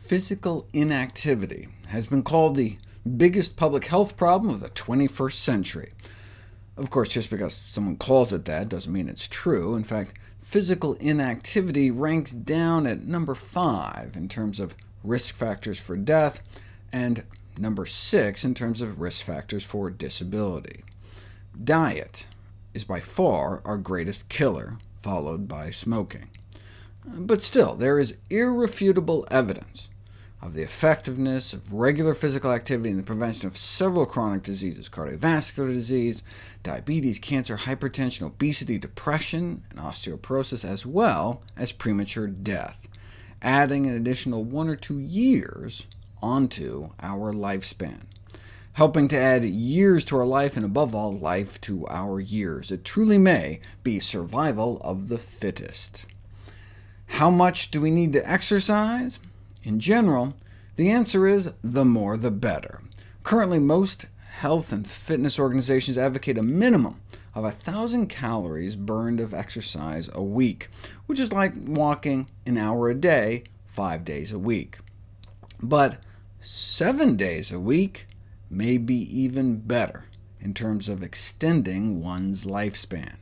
Physical inactivity has been called the biggest public health problem of the 21st century. Of course, just because someone calls it that doesn't mean it's true. In fact, physical inactivity ranks down at number 5 in terms of risk factors for death, and number 6 in terms of risk factors for disability. Diet is by far our greatest killer, followed by smoking. But still, there is irrefutable evidence of the effectiveness of regular physical activity in the prevention of several chronic diseases, cardiovascular disease, diabetes, cancer, hypertension, obesity, depression, and osteoporosis, as well as premature death, adding an additional one or two years onto our lifespan, helping to add years to our life, and above all, life to our years. It truly may be survival of the fittest. How much do we need to exercise? In general, the answer is the more the better. Currently, most health and fitness organizations advocate a minimum of 1,000 calories burned of exercise a week, which is like walking an hour a day, five days a week. But seven days a week may be even better in terms of extending one's lifespan.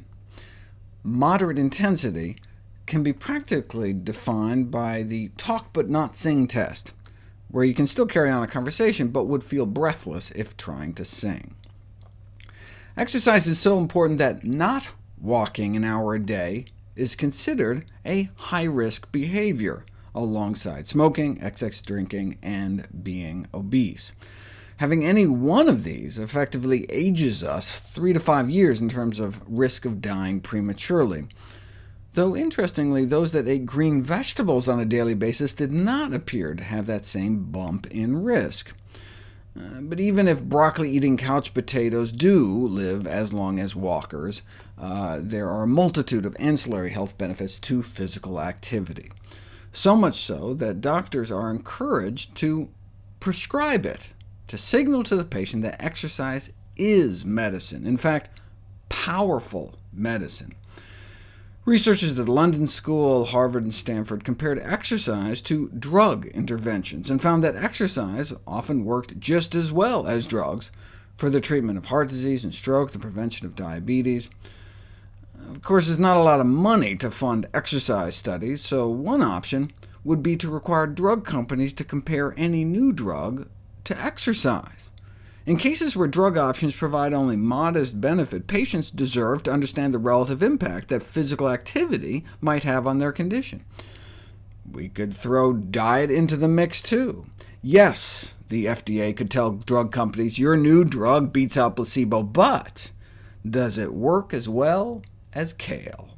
Moderate intensity can be practically defined by the talk but not sing test, where you can still carry on a conversation, but would feel breathless if trying to sing. Exercise is so important that not walking an hour a day is considered a high-risk behavior, alongside smoking, excess drinking, and being obese. Having any one of these effectively ages us three to five years in terms of risk of dying prematurely though interestingly, those that ate green vegetables on a daily basis did not appear to have that same bump in risk. Uh, but even if broccoli-eating couch potatoes do live as long as walkers, uh, there are a multitude of ancillary health benefits to physical activity. So much so that doctors are encouraged to prescribe it, to signal to the patient that exercise is medicine, in fact, powerful medicine. Researchers at London School, Harvard, and Stanford compared exercise to drug interventions, and found that exercise often worked just as well as drugs for the treatment of heart disease and stroke, the prevention of diabetes. Of course, there's not a lot of money to fund exercise studies, so one option would be to require drug companies to compare any new drug to exercise. In cases where drug options provide only modest benefit, patients deserve to understand the relative impact that physical activity might have on their condition. We could throw diet into the mix too. Yes, the FDA could tell drug companies, your new drug beats out placebo, but does it work as well as kale?